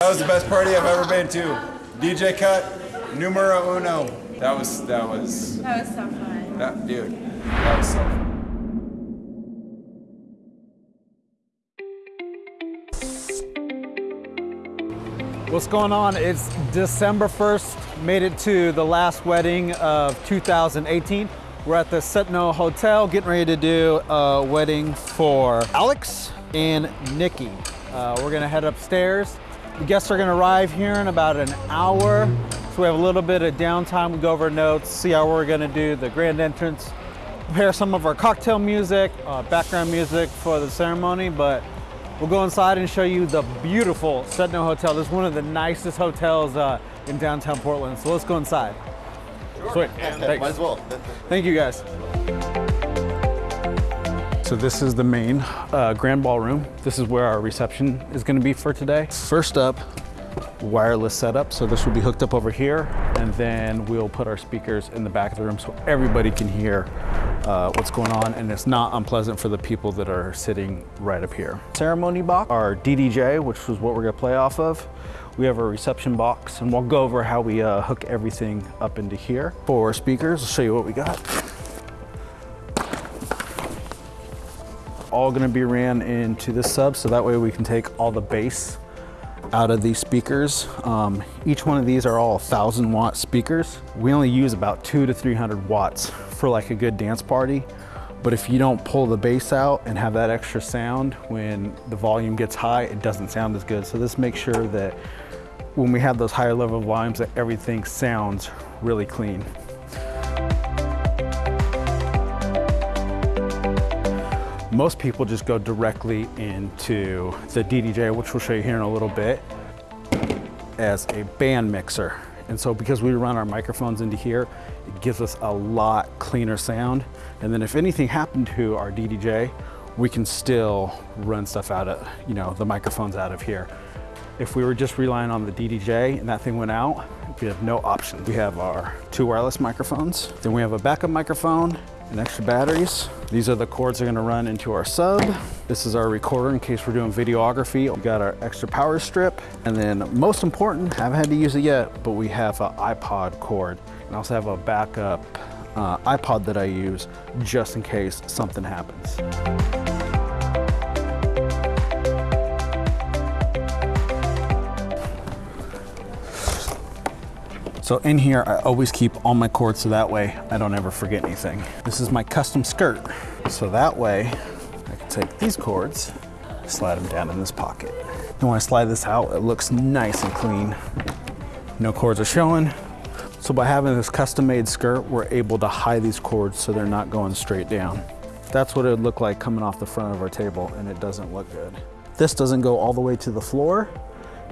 That was the best party I've ever been to. DJ cut, numero uno. That was that was That was so fun. that dude. That was so. Fun. What's going on? It's December 1st. Made it to the last wedding of 2018. We're at the Sentinel Hotel getting ready to do a wedding for Alex and Nikki. Uh, we're gonna head upstairs. The guests are gonna arrive here in about an hour. So we have a little bit of downtime. We go over notes, see how we're gonna do the grand entrance, prepare some of our cocktail music, uh, background music for the ceremony, but We'll go inside and show you the beautiful Sentinel Hotel. This is one of the nicest hotels uh, in downtown Portland. So let's go inside. Sweet. Thanks. Might as well. Thank you guys. So this is the main uh, grand ballroom. This is where our reception is gonna be for today. First up, wireless setup. So this will be hooked up over here and then we'll put our speakers in the back of the room so everybody can hear uh, what's going on and it's not unpleasant for the people that are sitting right up here. Ceremony box, our DDJ, which is what we're gonna play off of. We have a reception box and we'll go over how we uh, hook everything up into here. For speakers, I'll show you what we got. All gonna be ran into this sub so that way we can take all the bass out of these speakers. Um, each one of these are all 1,000 watt speakers. We only use about two to 300 watts for like a good dance party. But if you don't pull the bass out and have that extra sound when the volume gets high, it doesn't sound as good. So this makes sure that when we have those higher level volumes that everything sounds really clean. Most people just go directly into the DDJ, which we'll show you here in a little bit, as a band mixer. And so because we run our microphones into here, it gives us a lot cleaner sound. And then if anything happened to our DDJ, we can still run stuff out of, you know, the microphones out of here. If we were just relying on the DDJ and that thing went out, we have no options. We have our two wireless microphones, then we have a backup microphone and extra batteries. These are the cords that are gonna run into our sub. This is our recorder in case we're doing videography. We've got our extra power strip. And then most important, haven't had to use it yet, but we have an iPod cord. And I also have a backup uh, iPod that I use just in case something happens. So in here, I always keep all my cords so that way I don't ever forget anything. This is my custom skirt. So that way I can take these cords, slide them down in this pocket. And when I slide this out, it looks nice and clean. No cords are showing. So by having this custom made skirt, we're able to hide these cords so they're not going straight down. That's what it would look like coming off the front of our table and it doesn't look good. This doesn't go all the way to the floor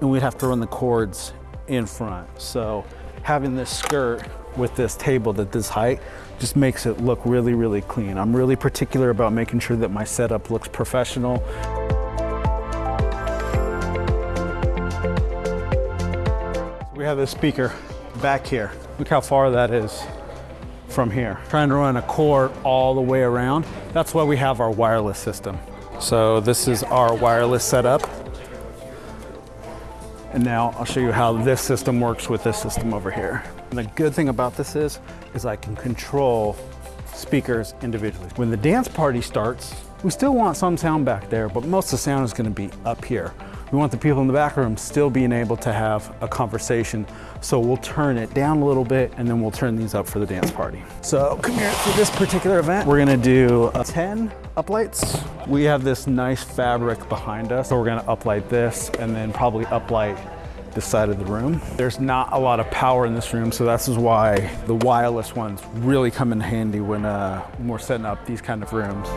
and we'd have to run the cords in front. So having this skirt with this table at this height just makes it look really, really clean. I'm really particular about making sure that my setup looks professional. We have this speaker back here. Look how far that is from here. Trying to run a cord all the way around. That's why we have our wireless system. So this is our wireless setup. And now I'll show you how this system works with this system over here. And the good thing about this is, is I can control speakers individually. When the dance party starts, we still want some sound back there, but most of the sound is gonna be up here. We want the people in the back room still being able to have a conversation. So we'll turn it down a little bit and then we'll turn these up for the dance party. So come here, for this particular event, we're gonna do uh, 10 uplights. We have this nice fabric behind us. So we're gonna uplight this and then probably uplight this side of the room. There's not a lot of power in this room, so this is why the wireless ones really come in handy when, uh, when we're setting up these kind of rooms.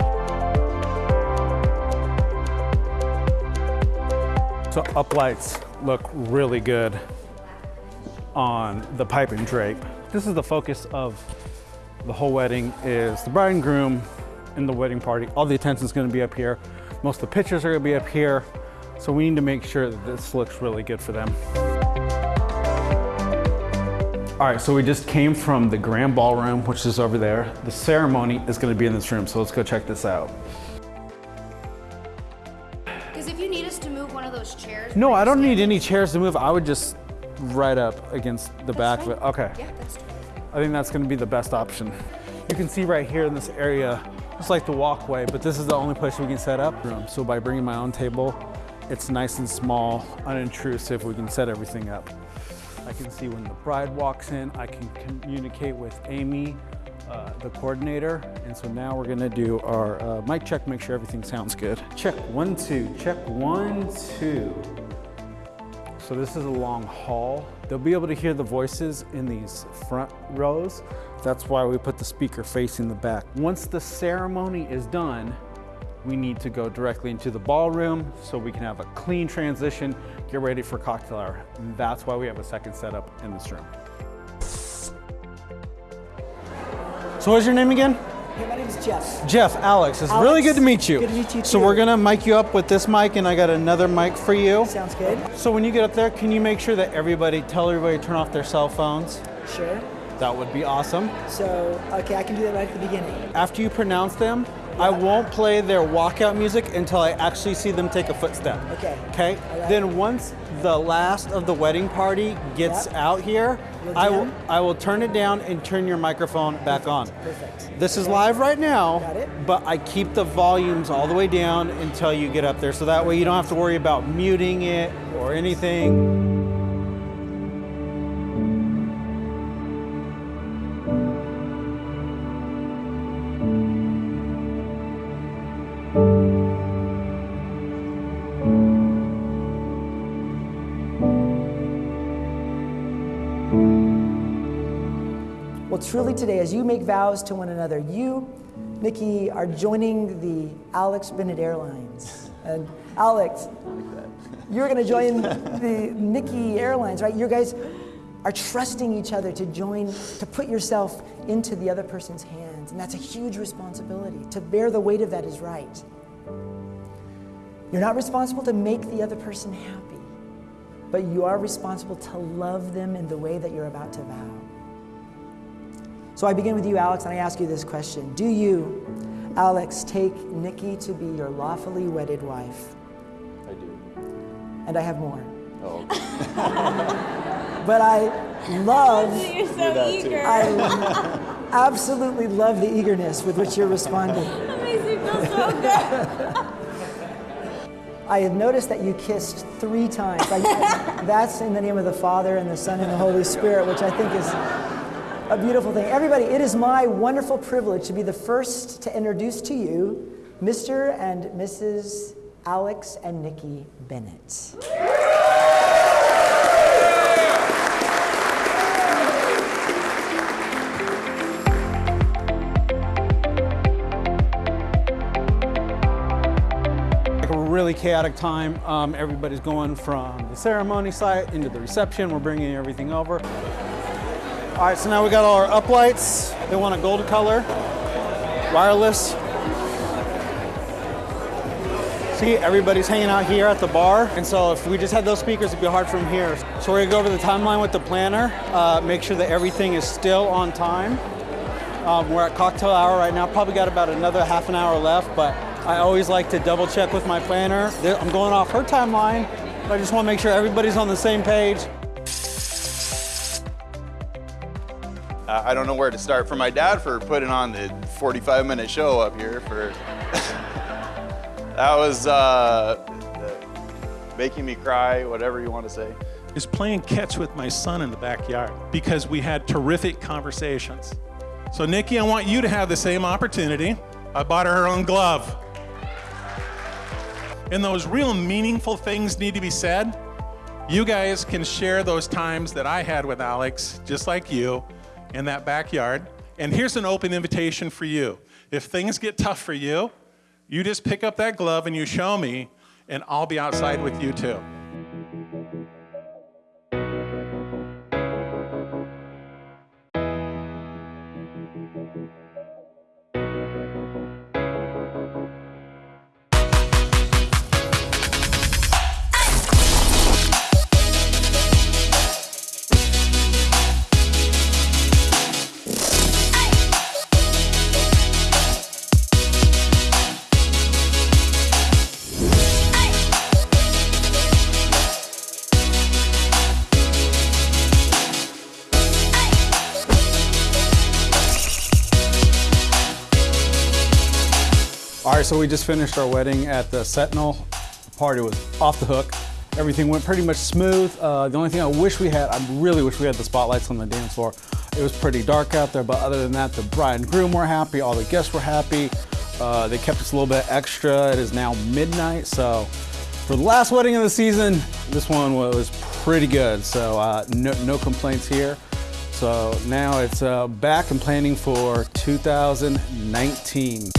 So uplights look really good on the pipe and drape. This is the focus of the whole wedding is the bride and groom and the wedding party. All the attention is gonna be up here. Most of the pictures are gonna be up here. So we need to make sure that this looks really good for them. All right, so we just came from the grand ballroom, which is over there. The ceremony is gonna be in this room, so let's go check this out. Because if you need us to move one of those chairs No, I don't need any chairs to move. I would just right up against the back of it. Okay. Yeah, that's fine. I think that's gonna be the best option. You can see right here in this area, it's like the walkway, but this is the only place we can set up. room. So by bringing my own table, it's nice and small, unintrusive. We can set everything up. I can see when the bride walks in. I can communicate with Amy, uh, the coordinator. And so now we're gonna do our uh, mic check, make sure everything sounds good. Check one, two, check one, two. So this is a long hall. They'll be able to hear the voices in these front rows. That's why we put the speaker facing the back. Once the ceremony is done, we need to go directly into the ballroom so we can have a clean transition, get ready for cocktail hour. And that's why we have a second setup in this room. So what's your name again? Hey, my name is Jeff. Jeff, Alex. It's Alex, really good to meet you. good to meet you So we're gonna mic you up with this mic and I got another mic for you. Sounds good. So when you get up there, can you make sure that everybody, tell everybody to turn off their cell phones? Sure. That would be awesome. So, okay, I can do that right at the beginning. After you pronounce them, I won't play their walkout music until I actually see them take a footstep. Okay. Okay? Right. Then once the last of the wedding party gets Yep. out here, I will? I will turn it down and turn your microphone back on. Perfect. This is Okay. live right now, but I keep the volumes all the way down until you get up there. So that way you don't have to worry about muting it or anything. Truly today, as you make vows to one another, you, Nikki, are joining the Alex Bennett Airlines. And Alex, you're going to join the Nikki Airlines, right? You guys are trusting each other to join, to put yourself into the other person's hands. And that's a huge responsibility. To bear the weight of that is right. You're not responsible to make the other person happy, but you are responsible to love them in the way that you're about to vow. So I begin with you, Alex, and I ask you this question Do you, Alex, take Nikki to be your lawfully wedded wife? I do. And I have more. Oh, But I love, You're so eager. I absolutely love the eagerness with which you're responding. That makes me feel so good. I have noticed that you kissed three times. I, that's in the name of the Father and the Son and the Holy Spirit, which I think is a beautiful thing. Everybody, it is my wonderful privilege to be the first to introduce to you Mr. and Mrs. Alex and Nikki Bennett. really chaotic time. Um, everybody's going from the ceremony site into the reception. We're bringing everything over. All right, so now we got all our uplights. They want a gold color, wireless. See, everybody's hanging out here at the bar, and so if we just had those speakers, it'd be hard from here. So we're gonna go over the timeline with the planner, uh, make sure that everything is still on time. Um, we're at cocktail hour right now. Probably got about another half an hour left, but I always like to double check with my planner. I'm going off her timeline, but I just want to make sure everybody's on the same page. Uh, I don't know where to start. For my dad for putting on the 45 minute show up here for that was uh, making me cry, whatever you want to say. is playing catch with my son in the backyard because we had terrific conversations. So, Nikki, I want you to have the same opportunity. I bought her her own glove. And those real meaningful things need to be said. You guys can share those times that I had with Alex, just like you, in that backyard. And here's an open invitation for you. If things get tough for you, you just pick up that glove and you show me, and I'll be outside with you too. So we just finished our wedding at the Sentinel. The party was off the hook. Everything went pretty much smooth. Uh, the only thing I wish we had, I really wish we had the spotlights on the dance floor. It was pretty dark out there, but other than that, the bride and groom were happy, all the guests were happy. Uh, they kept us a little bit extra. It is now midnight, so for the last wedding of the season, this one was pretty good. So uh, no, no complaints here. So now it's uh, back and planning for 2019.